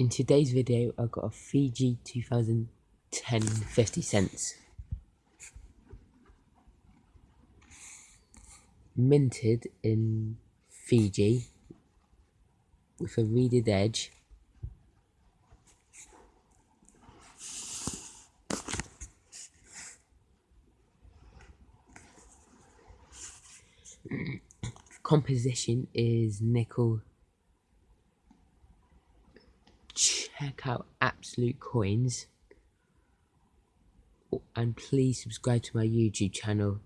In today's video, I've got a Fiji 2010 50 cents. Minted in Fiji with a reeded edge. Composition is nickel check out Absolute Coins. Oh, and please subscribe to my YouTube channel